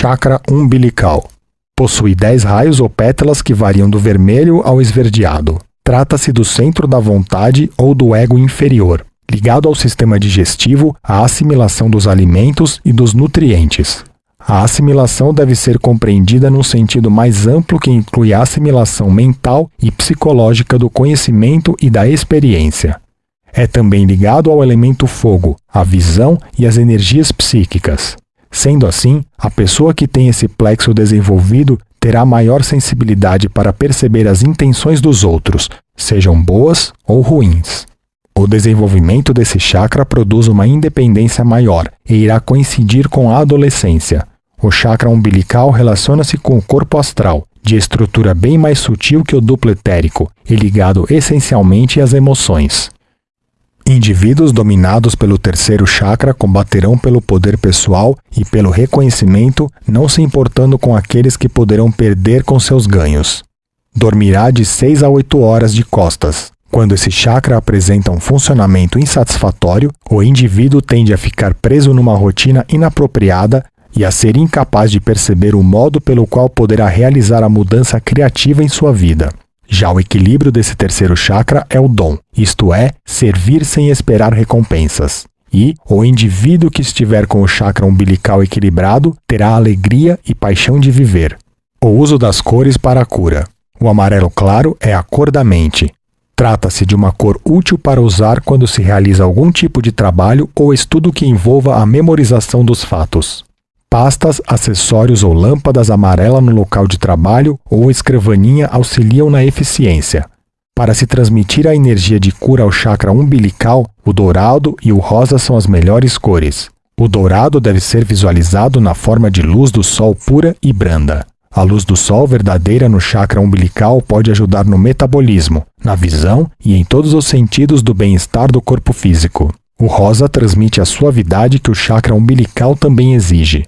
Chakra umbilical. Possui 10 raios ou pétalas que variam do vermelho ao esverdeado. Trata-se do centro da vontade ou do ego inferior, ligado ao sistema digestivo, à assimilação dos alimentos e dos nutrientes. A assimilação deve ser compreendida num sentido mais amplo que inclui a assimilação mental e psicológica do conhecimento e da experiência. É também ligado ao elemento fogo, a visão e as energias psíquicas. Sendo assim, a pessoa que tem esse plexo desenvolvido terá maior sensibilidade para perceber as intenções dos outros, sejam boas ou ruins. O desenvolvimento desse chakra produz uma independência maior e irá coincidir com a adolescência. O chakra umbilical relaciona-se com o corpo astral, de estrutura bem mais sutil que o duplo etérico e ligado essencialmente às emoções. Indivíduos dominados pelo terceiro chakra combaterão pelo poder pessoal e pelo reconhecimento, não se importando com aqueles que poderão perder com seus ganhos. Dormirá de 6 a 8 horas de costas. Quando esse chakra apresenta um funcionamento insatisfatório, o indivíduo tende a ficar preso numa rotina inapropriada e a ser incapaz de perceber o modo pelo qual poderá realizar a mudança criativa em sua vida. Já o equilíbrio desse terceiro chakra é o dom, isto é, servir sem esperar recompensas. E o indivíduo que estiver com o chakra umbilical equilibrado terá alegria e paixão de viver. O uso das cores para a cura. O amarelo claro é a cor da mente. Trata-se de uma cor útil para usar quando se realiza algum tipo de trabalho ou estudo que envolva a memorização dos fatos pastas, acessórios ou lâmpadas amarela no local de trabalho ou escrivaninha auxiliam na eficiência. Para se transmitir a energia de cura ao chakra umbilical, o dourado e o rosa são as melhores cores. O dourado deve ser visualizado na forma de luz do sol pura e branda. A luz do sol verdadeira no chakra umbilical pode ajudar no metabolismo, na visão e em todos os sentidos do bem-estar do corpo físico. O rosa transmite a suavidade que o chakra umbilical também exige.